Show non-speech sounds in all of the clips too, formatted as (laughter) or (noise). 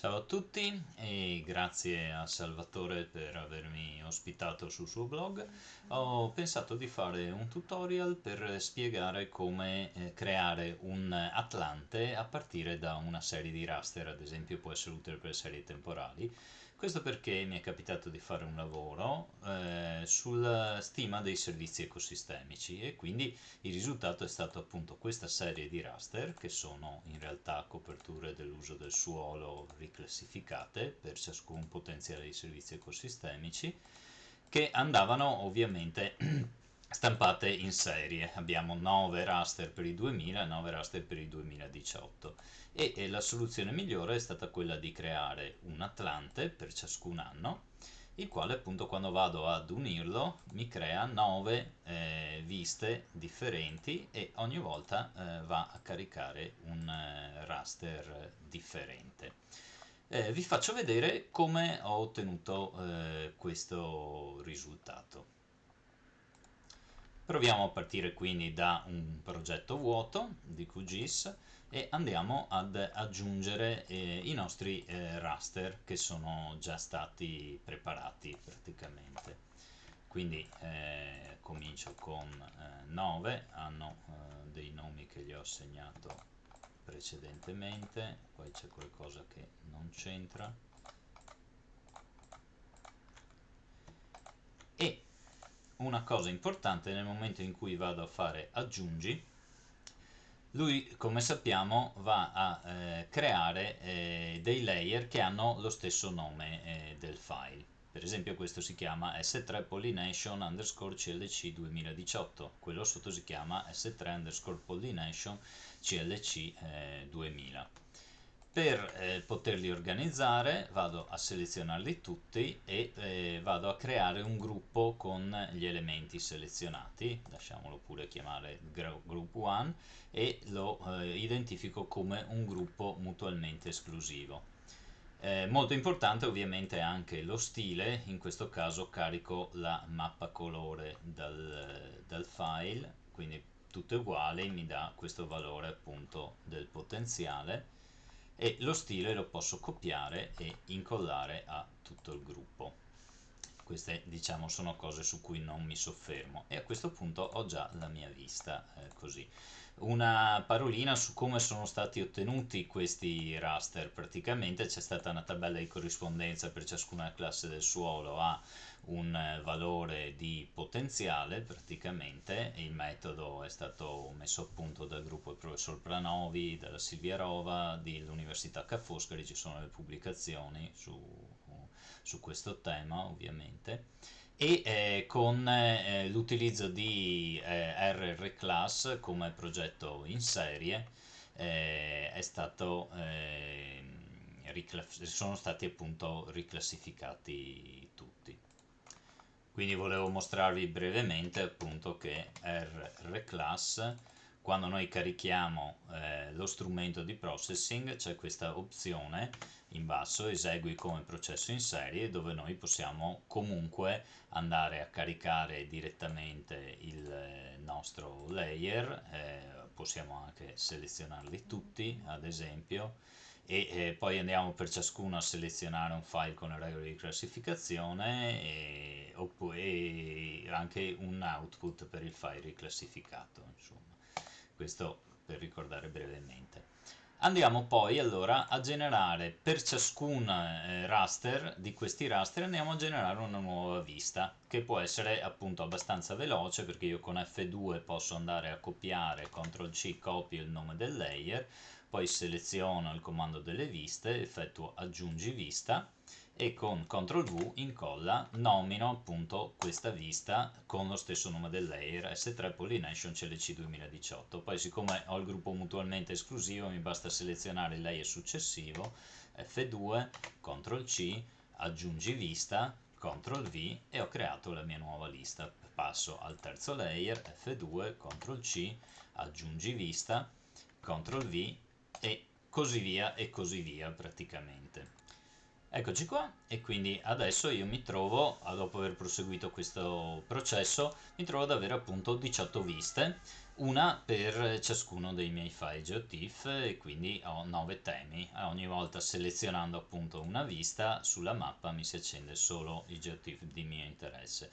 Ciao a tutti e grazie a Salvatore per avermi ospitato sul suo blog. Ho pensato di fare un tutorial per spiegare come eh, creare un Atlante a partire da una serie di raster, ad esempio può essere utile per serie temporali. Questo perché mi è capitato di fare un lavoro eh, sulla stima dei servizi ecosistemici e quindi il risultato è stato appunto questa serie di raster che sono in realtà coperture dell'uso del suolo riclassificate per ciascun potenziale di servizi ecosistemici che andavano ovviamente (clears throat) stampate in serie. Abbiamo 9 raster per il 2000 e 9 raster per il 2018 e, e la soluzione migliore è stata quella di creare un Atlante per ciascun anno il quale appunto quando vado ad unirlo mi crea 9 eh, viste differenti e ogni volta eh, va a caricare un eh, raster differente. Eh, vi faccio vedere come ho ottenuto eh, questo risultato. Proviamo a partire quindi da un progetto vuoto di QGIS e andiamo ad aggiungere eh, i nostri eh, raster che sono già stati preparati praticamente. Quindi eh, comincio con 9, eh, hanno eh, dei nomi che gli ho assegnato precedentemente, poi c'è qualcosa che non c'entra. E una cosa importante nel momento in cui vado a fare aggiungi. Lui come sappiamo va a eh, creare eh, dei layer che hanno lo stesso nome eh, del file. Per esempio questo si chiama s3 pollination underscore clc 2018 quello sotto si chiama s3 underscore pollination clc 2000 per eh, poterli organizzare vado a selezionarli tutti e eh, vado a creare un gruppo con gli elementi selezionati, lasciamolo pure chiamare group 1 e lo eh, identifico come un gruppo mutualmente esclusivo. Eh, molto importante ovviamente anche lo stile, in questo caso carico la mappa colore dal, dal file, quindi tutte uguali mi dà questo valore appunto del potenziale e lo stile lo posso copiare e incollare a tutto il gruppo. Queste diciamo sono cose su cui non mi soffermo e a questo punto ho già la mia vista eh, così. Una parolina su come sono stati ottenuti questi raster. Praticamente c'è stata una tabella di corrispondenza per ciascuna classe del suolo a un eh, valore di potenziale praticamente. Il metodo è stato messo a punto dal gruppo del professor Pranovi, dalla Silvia Rova, dell'Università Ca' Foscari, ci sono le pubblicazioni su, su questo tema ovviamente. E eh, con eh, l'utilizzo di eh, RR Class come progetto in serie eh, stato eh, sono stati appunto riclassificati tutti quindi volevo mostrarvi brevemente appunto che Class quando noi carichiamo eh, lo strumento di processing c'è questa opzione in basso esegui come processo in serie dove noi possiamo comunque andare a caricare direttamente il eh, nostro layer eh, possiamo anche selezionarli tutti ad esempio e eh, poi andiamo per ciascuno a selezionare un file con le regole di classificazione e, e anche un output per il file riclassificato insomma questo per ricordare brevemente. Andiamo poi allora a generare per ciascun eh, raster di questi raster andiamo a generare una nuova vista che può essere appunto abbastanza veloce perché io con F2 posso andare a copiare CTRL C copio il nome del layer poi seleziono il comando delle viste effettuo aggiungi vista e con CTRL V incolla nomino appunto questa vista con lo stesso nome del layer S3 Pollination CLC 2018 poi siccome ho il gruppo mutualmente esclusivo mi basta selezionare il layer successivo F2 CTRL C aggiungi vista CTRL V e ho creato la mia nuova lista. Passo al terzo layer F2 CTRL C aggiungi vista CTRL V e così via e così via praticamente Eccoci qua e quindi adesso io mi trovo, dopo aver proseguito questo processo, mi trovo ad avere appunto 18 viste, una per ciascuno dei miei file GeoTIFF e quindi ho 9 temi. Ogni volta selezionando appunto una vista sulla mappa mi si accende solo il GeoTIFF di mio interesse.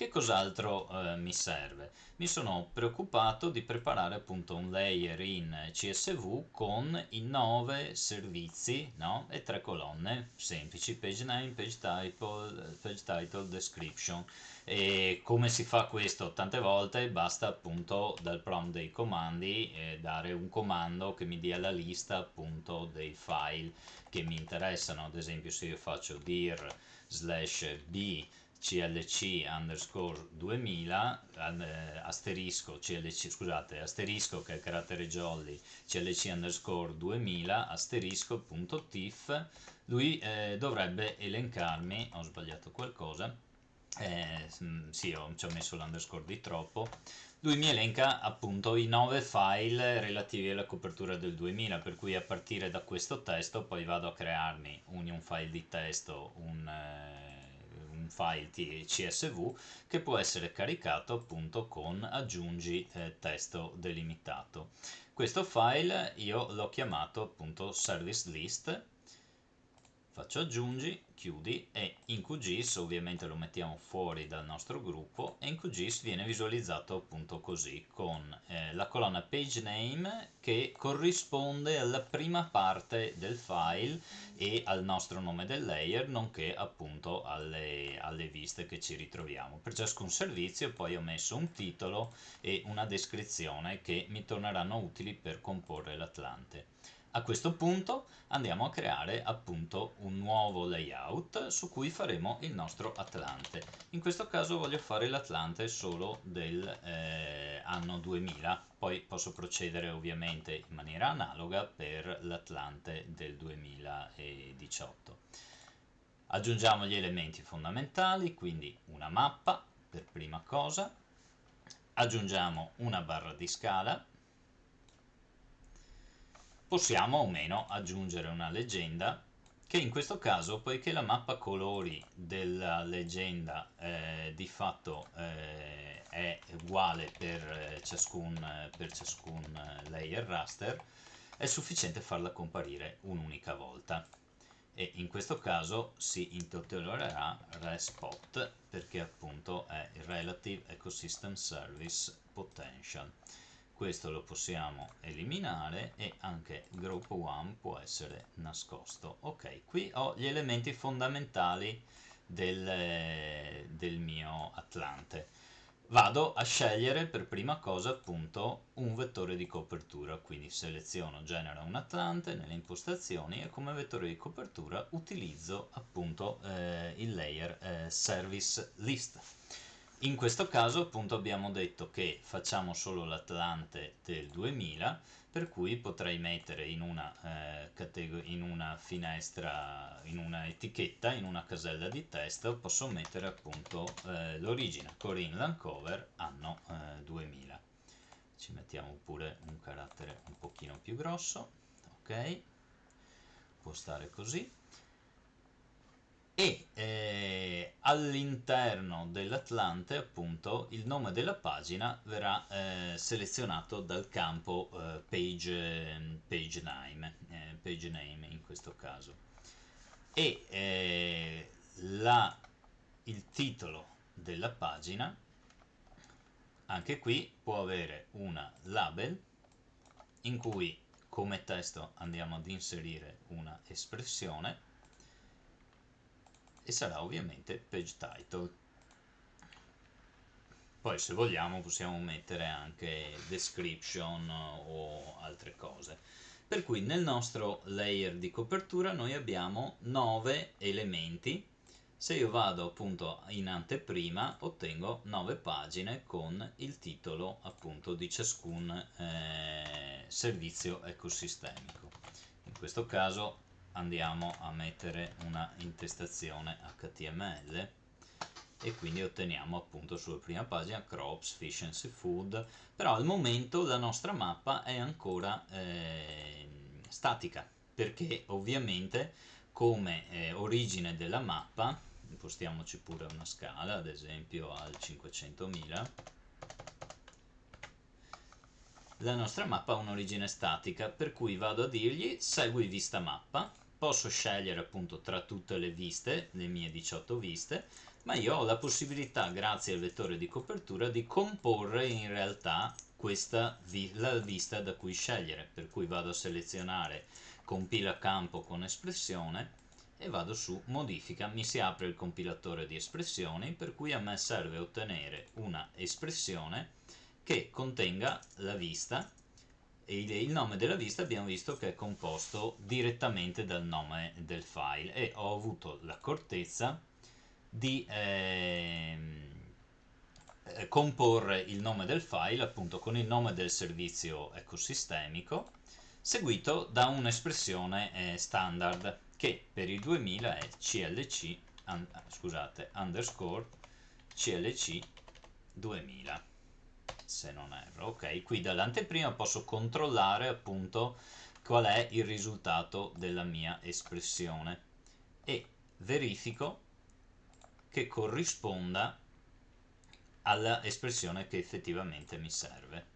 Che cos'altro eh, mi serve? Mi sono preoccupato di preparare appunto un layer in CSV con i 9 servizi no? e tre colonne semplici, page name, page title, page title, description. E come si fa questo? Tante volte basta appunto dal prompt dei comandi eh, dare un comando che mi dia la lista appunto dei file che mi interessano, ad esempio se io faccio dir slash b clc underscore 2000 eh, asterisco clc scusate asterisco che è il carattere jolly clc underscore 2000 asterisco punto tif. Lui eh, dovrebbe elencarmi ho sbagliato qualcosa eh, sì ho, ci ho messo l'underscore di troppo. Lui mi elenca appunto i 9 file relativi alla copertura del 2000 per cui a partire da questo testo poi vado a crearmi un, un file di testo un eh, file CSV che può essere caricato appunto con aggiungi eh, testo delimitato. Questo file io l'ho chiamato appunto service list faccio aggiungi, chiudi e in QGIS ovviamente lo mettiamo fuori dal nostro gruppo e in QGIS viene visualizzato appunto così con eh, la colonna page name che corrisponde alla prima parte del file e al nostro nome del layer nonché appunto alle, alle viste che ci ritroviamo. Per ciascun servizio poi ho messo un titolo e una descrizione che mi torneranno utili per comporre l'Atlante. A questo punto andiamo a creare appunto un nuovo layout su cui faremo il nostro Atlante. In questo caso voglio fare l'Atlante solo del eh, anno 2000, poi posso procedere ovviamente in maniera analoga per l'Atlante del 2018. Aggiungiamo gli elementi fondamentali, quindi una mappa per prima cosa, aggiungiamo una barra di scala, possiamo o meno aggiungere una leggenda che in questo caso, poiché la mappa colori della leggenda eh, di fatto eh, è uguale per eh, ciascun, per ciascun layer raster, è sufficiente farla comparire un'unica volta. E in questo caso si intitolerà RESPOT perché appunto è il Relative Ecosystem Service Potential questo lo possiamo eliminare e anche group 1 può essere nascosto. Ok qui ho gli elementi fondamentali del, del mio atlante. Vado a scegliere per prima cosa appunto un vettore di copertura. Quindi seleziono genera un atlante nelle impostazioni e come vettore di copertura utilizzo appunto eh, il layer eh, service list in questo caso appunto abbiamo detto che facciamo solo l'Atlante del 2000 per cui potrei mettere in una, eh, in una finestra, in una etichetta, in una casella di testo, posso mettere appunto eh, l'origine Corinne Lancover anno eh, 2000. Ci mettiamo pure un carattere un pochino più grosso, ok? Può stare così e eh, all'interno dell'Atlante appunto il nome della pagina verrà eh, selezionato dal campo eh, page, page, name, eh, page name in questo caso. E eh, la, il titolo della pagina anche qui può avere una label in cui come testo andiamo ad inserire una espressione e sarà ovviamente page title. Poi se vogliamo possiamo mettere anche description o altre cose. Per cui nel nostro layer di copertura noi abbiamo 9 elementi. Se io vado appunto in anteprima ottengo 9 pagine con il titolo appunto di ciascun eh, servizio ecosistemico. In questo caso andiamo a mettere una intestazione HTML e quindi otteniamo appunto sulla prima pagina crops, fish and seafood. Però al momento la nostra mappa è ancora eh, statica perché ovviamente come eh, origine della mappa impostiamoci pure una scala ad esempio al 500.000 la nostra mappa ha un'origine statica, per cui vado a dirgli segui vista mappa, posso scegliere appunto tra tutte le viste, le mie 18 viste, ma io ho la possibilità, grazie al vettore di copertura, di comporre in realtà questa vi la vista da cui scegliere, per cui vado a selezionare compila campo con espressione e vado su modifica, mi si apre il compilatore di espressioni, per cui a me serve ottenere una espressione che contenga la vista. E il nome della vista abbiamo visto che è composto direttamente dal nome del file. E ho avuto l'accortezza di ehm, eh, comporre il nome del file appunto con il nome del servizio ecosistemico seguito da un'espressione eh, standard che per il 2000 è clc un, scusate, underscore clc 2000 se non erro ok qui dall'anteprima posso controllare appunto qual è il risultato della mia espressione e verifico che corrisponda all'espressione che effettivamente mi serve.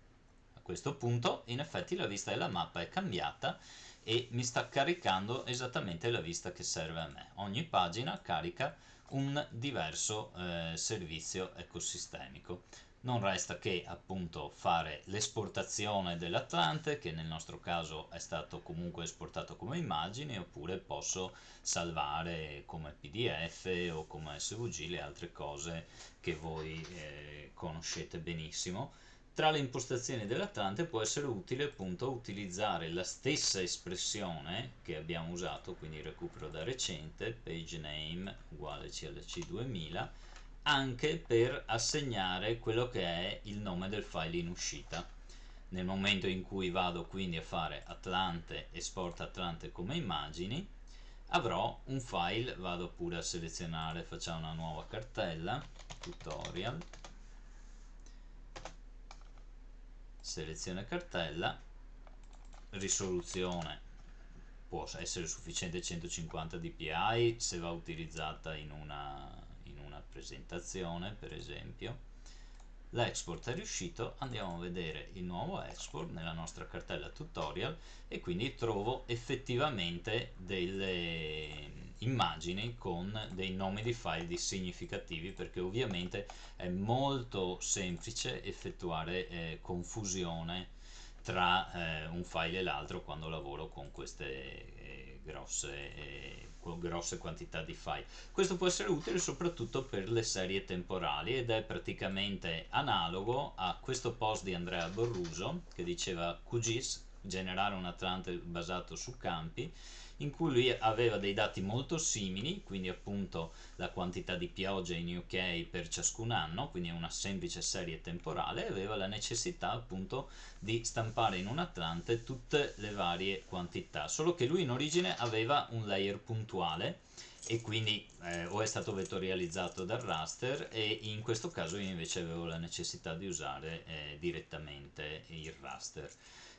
A questo punto in effetti la vista della mappa è cambiata e mi sta caricando esattamente la vista che serve a me. Ogni pagina carica un diverso eh, servizio ecosistemico non resta che appunto fare l'esportazione dell'Atlante che nel nostro caso è stato comunque esportato come immagine oppure posso salvare come pdf o come svg le altre cose che voi eh, conoscete benissimo. Tra le impostazioni dell'Atlante può essere utile appunto utilizzare la stessa espressione che abbiamo usato quindi recupero da recente page name uguale clc 2000 anche per assegnare quello che è il nome del file in uscita. Nel momento in cui vado quindi a fare Atlante export Atlante come immagini avrò un file vado pure a selezionare facciamo una nuova cartella tutorial. Selezione cartella. Risoluzione può essere sufficiente 150 dpi se va utilizzata in una presentazione per esempio. L'export è riuscito andiamo a vedere il nuovo export nella nostra cartella tutorial e quindi trovo effettivamente delle immagini con dei nomi di file significativi perché ovviamente è molto semplice effettuare eh, confusione tra eh, un file e l'altro quando lavoro con queste eh, grosse eh, con grosse quantità di file. Questo può essere utile soprattutto per le serie temporali ed è praticamente analogo a questo post di Andrea Borruso che diceva QGIS, generare un Atlante basato su campi, in cui lui aveva dei dati molto simili, quindi appunto la quantità di pioggia in UK per ciascun anno, quindi una semplice serie temporale, aveva la necessità appunto di stampare in un Atlante tutte le varie quantità, solo che lui in origine aveva un layer puntuale e quindi eh, o è stato vettorializzato dal raster e in questo caso io invece avevo la necessità di usare eh, direttamente il raster.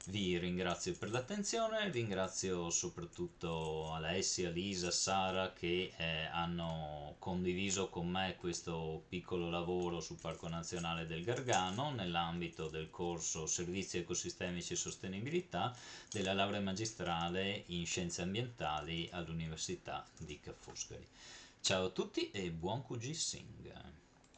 Vi ringrazio per l'attenzione, ringrazio soprattutto Alessia, Lisa, Sara che eh, hanno condiviso con me questo piccolo lavoro sul Parco Nazionale del Gargano nell'ambito del corso Servizi ecosistemici e sostenibilità della laurea magistrale in scienze ambientali all'Università di Ca' Foscari. Ciao a tutti e buon QG Sing!